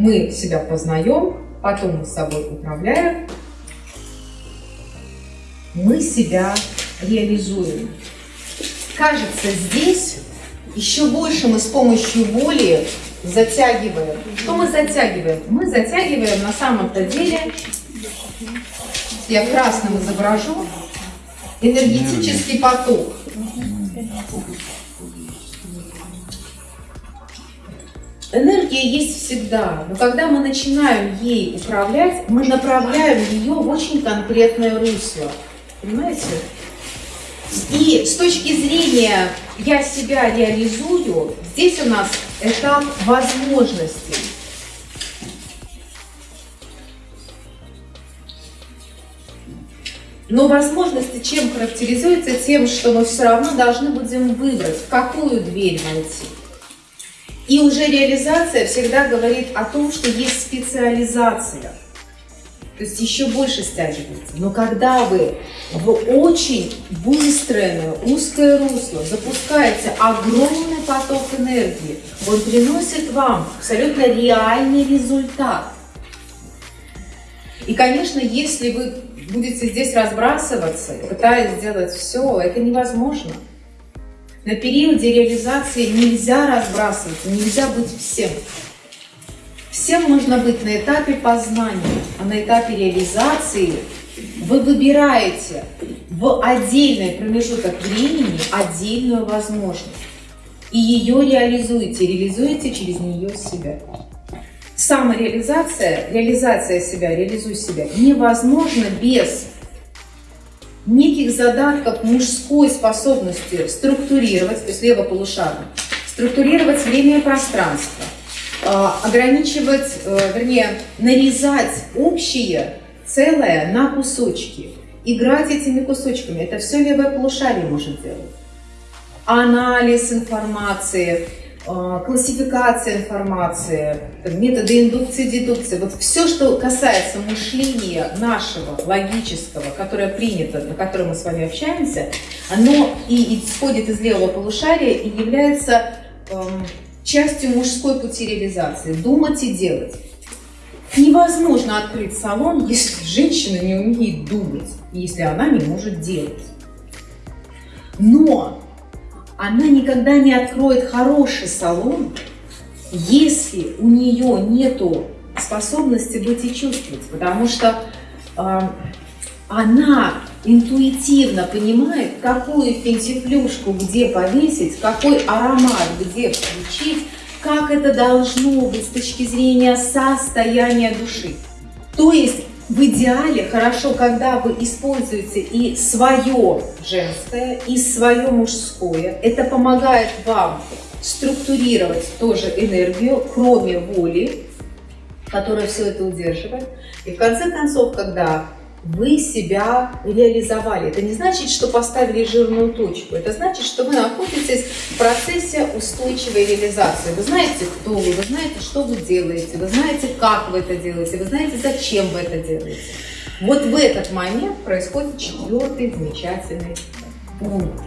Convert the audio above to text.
мы себя познаем, потом мы с собой управляем, мы себя реализуем. Кажется, здесь еще больше мы с помощью воли затягиваем. Что мы затягиваем? Мы затягиваем на самом-то деле, я красным изображу, энергетический поток. Энергия есть всегда, но когда мы начинаем ей управлять, мы направляем ее в очень конкретное русло. Понимаете? И с точки зрения «я себя реализую», здесь у нас этап возможностей. Но возможности чем характеризуются? Тем, что мы все равно должны будем выбрать, в какую дверь войти. И уже реализация всегда говорит о том, что есть специализация. То есть еще больше стягивается. Но когда вы в очень выстроенное узкое русло запускаете огромный поток энергии, он приносит вам абсолютно реальный результат. И, конечно, если вы будете здесь разбрасываться, пытаясь сделать все, это невозможно. На периоде реализации нельзя разбрасываться, нельзя быть всем. Всем нужно быть на этапе познания, а на этапе реализации вы выбираете в отдельный промежуток времени отдельную возможность. И ее реализуете, реализуете через нее себя. Самореализация, реализация себя, реализуй себя невозможно без неких задатков мужской способности структурировать, то есть левополушарно, структурировать время и пространство, а, ограничивать, э, вернее, нарезать общее целое на кусочки, играть этими кусочками. Это все левое полушарие может делать. Анализ информации, классификация информации, методы индукции, дедукции, вот все, что касается мышления нашего, логического, которое принято, на котором мы с вами общаемся, оно и исходит из левого полушария и является эм, частью мужской пути реализации. Думать и делать. Невозможно открыть салон, если женщина не умеет думать, если она не может делать. Но она никогда не откроет хороший салон, если у нее нету способности быть и чувствовать, потому что э, она интуитивно понимает, какую фентифлюшку где повесить, какой аромат где включить, как это должно быть с точки зрения состояния души. То есть в идеале хорошо, когда вы используете и свое женское, и свое мужское. Это помогает вам структурировать тоже энергию, кроме воли, которая все это удерживает. И в конце концов, когда вы себя реализовали. Это не значит, что поставили жирную точку. Это значит, что вы находитесь в процессе устойчивой реализации. Вы знаете, кто вы, вы знаете, что вы делаете, вы знаете, как вы это делаете, вы знаете, зачем вы это делаете. Вот в этот момент происходит четвертый замечательный пункт.